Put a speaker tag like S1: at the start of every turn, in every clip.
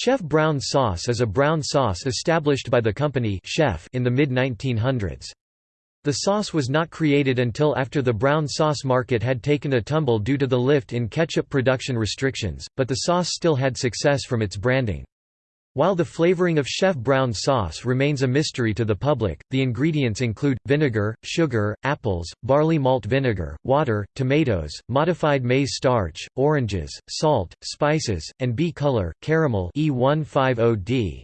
S1: Chef brown sauce is a brown sauce established by the company Chef in the mid-1900s. The sauce was not created until after the brown sauce market had taken a tumble due to the lift in ketchup production restrictions, but the sauce still had success from its branding. While the flavoring of Chef brown sauce remains a mystery to the public, the ingredients include, vinegar, sugar, apples, barley malt vinegar, water, tomatoes, modified maize starch, oranges, salt, spices, and bee color, caramel E150D.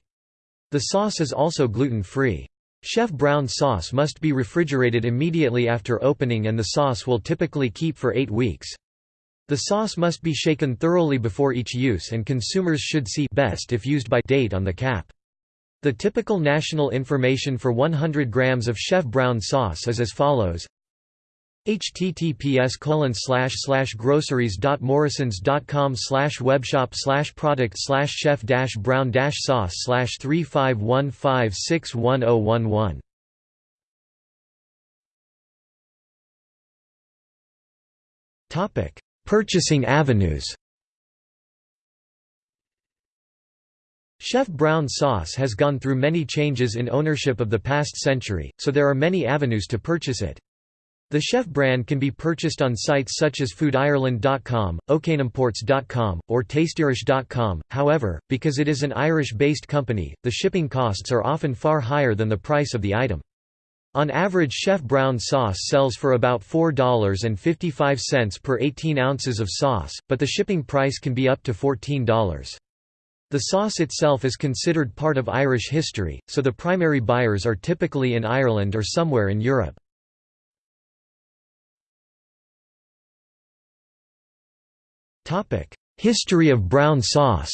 S1: The sauce is also gluten-free. Chef brown sauce must be refrigerated immediately after opening and the sauce will typically keep for eight weeks. The sauce must be shaken thoroughly before each use and consumers should see best if used by date on the cap. The typical national information for 100 grams of Chef Brown sauce is as follows. Https groceries.morrisons.com webshop product chef brown sauce slash 3515610011 topic Purchasing avenues Chef Brown sauce has gone through many changes in ownership of the past century, so there are many avenues to purchase it. The Chef brand can be purchased on sites such as foodireland.com, okanimports.com, or tasteirish.com, however, because it is an Irish-based company, the shipping costs are often far higher than the price of the item. On average Chef Brown sauce sells for about $4.55 per 18 ounces of sauce, but the shipping price can be up to $14. The sauce itself is considered part of Irish history, so the primary buyers are typically in Ireland or somewhere in Europe. History of brown sauce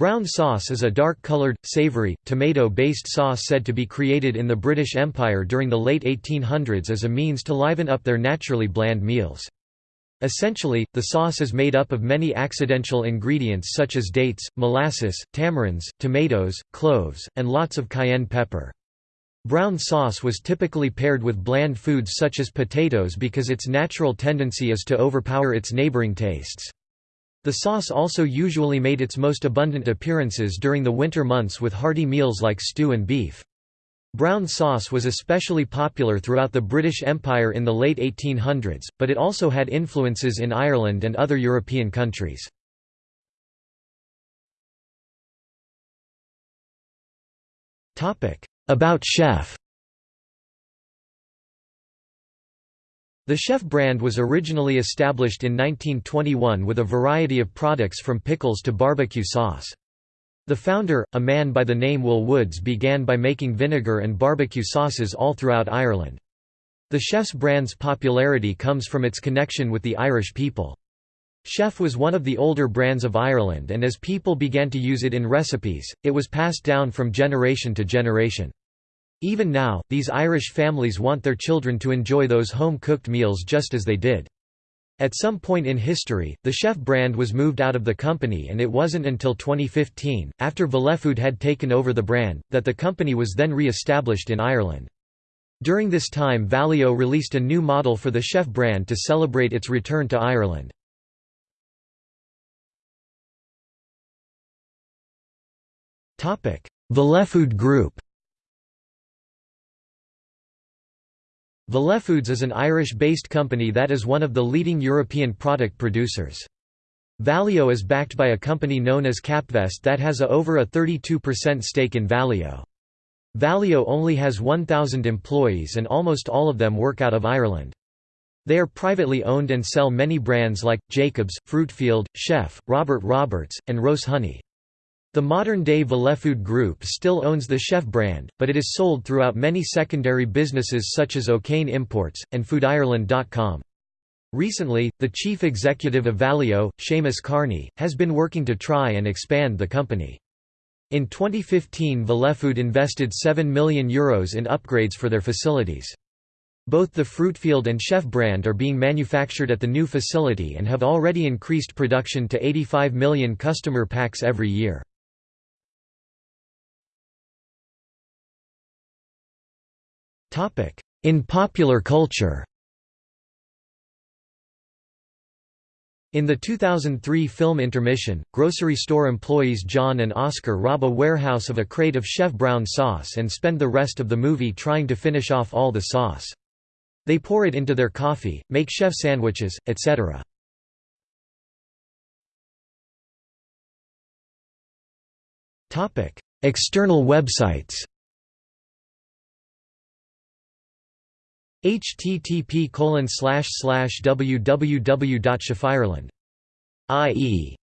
S1: Brown sauce is a dark-colored, savoury, tomato-based sauce said to be created in the British Empire during the late 1800s as a means to liven up their naturally bland meals. Essentially, the sauce is made up of many accidental ingredients such as dates, molasses, tamarinds, tomatoes, cloves, and lots of cayenne pepper. Brown sauce was typically paired with bland foods such as potatoes because its natural tendency is to overpower its neighboring tastes. The sauce also usually made its most abundant appearances during the winter months with hearty meals like stew and beef. Brown sauce was especially popular throughout the British Empire in the late 1800s, but it also had influences in Ireland and other European countries. About chef The Chef brand was originally established in 1921 with a variety of products from pickles to barbecue sauce. The founder, a man by the name Will Woods began by making vinegar and barbecue sauces all throughout Ireland. The Chef's brand's popularity comes from its connection with the Irish people. Chef was one of the older brands of Ireland and as people began to use it in recipes, it was passed down from generation to generation. Even now, these Irish families want their children to enjoy those home-cooked meals just as they did. At some point in history, the Chef brand was moved out of the company and it wasn't until 2015, after Valeo Food had taken over the brand, that the company was then re-established in Ireland. During this time Valeo released a new model for the Chef brand to celebrate its return to Ireland. Valeo Food Group Valeo Foods is an Irish-based company that is one of the leading European product producers. Valeo is backed by a company known as Capvest that has a over a 32% stake in Valeo. Valeo only has 1,000 employees and almost all of them work out of Ireland. They are privately owned and sell many brands like, Jacobs, Fruitfield, Chef, Robert Roberts, and Rose Honey. The modern-day Valeo Food Group still owns the Chef brand, but it is sold throughout many secondary businesses such as O'Kane Imports, and FoodIreland.com. Recently, the chief executive of Valeo, Seamus Kearney, has been working to try and expand the company. In 2015 Valeo Food invested €7 million Euros in upgrades for their facilities. Both the Fruitfield and Chef brand are being manufactured at the new facility and have already increased production to 85 million customer packs every year. In popular culture In the 2003 film Intermission, grocery store employees John and Oscar rob a warehouse of a crate of Chef Brown sauce and spend the rest of the movie trying to finish off all the sauce. They pour it into their coffee, make chef sandwiches, etc. External websites http www.chefireland.ie